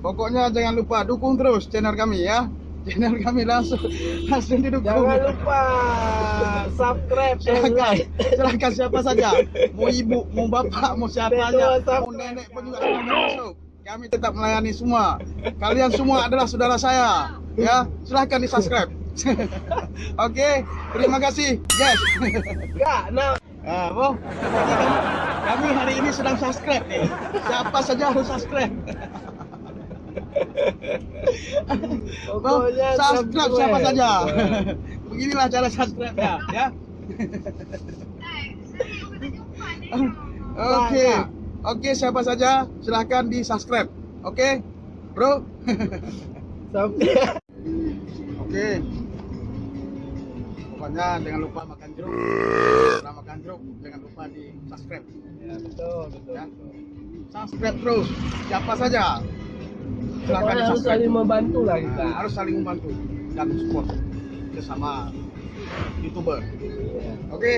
Pokoknya jangan lupa dukung terus channel kami ya. Channel kami langsung langsung didukung. Jangan lupa subscribe Silakan, silakan siapa saja. Mau ibu, mau bapak, mau siapa Betul, aja, subscribe. mau nenek pun juga masuk. Kami tetap melayani semua. Kalian semua adalah saudara saya. Ya, silahkan di subscribe. Oke, terima kasih, guys. Enggak, nah Ah, Bo, kami hari ini sedang subscribe nih. Siapa saja harus subscribe. Pokoknya subscribe siapa saja. Beginilah cara subscribe ya, ya. Oke, oke siapa saja silahkan di subscribe. Oke, bro. Sampai Oke. Pokoknya jangan lupa makan jeruk. Setelah makan jeruk, jangan lupa di subscribe. Ya, betul, betul. Ya. Subscribe terus. Siapa saja. Silahkan harus subscribe. saling membantu lah kita. Nah, harus saling membantu dan support sesama youtuber. Oke.